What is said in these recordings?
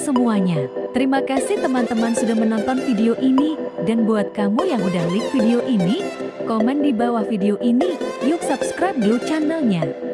semuanya. Terima kasih teman-teman sudah menonton video ini. Dan buat kamu yang udah like video ini, komen di bawah video ini. Yuk subscribe dulu channelnya.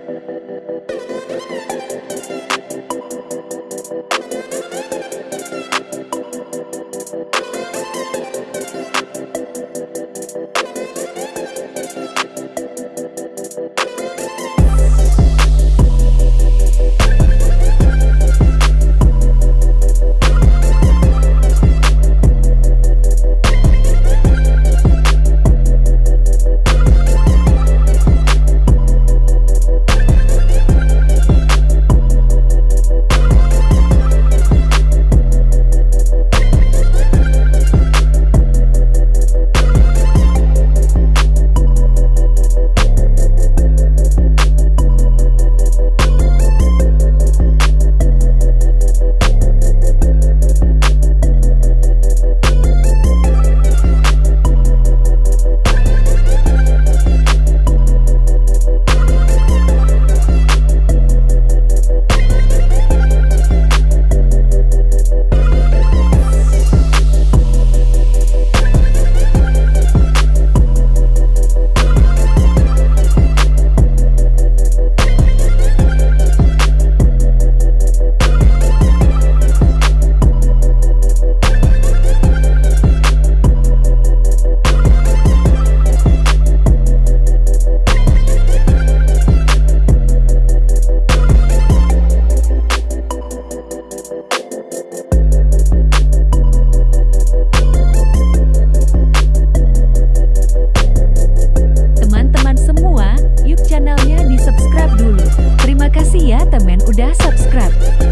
Ya, temen udah subscribe.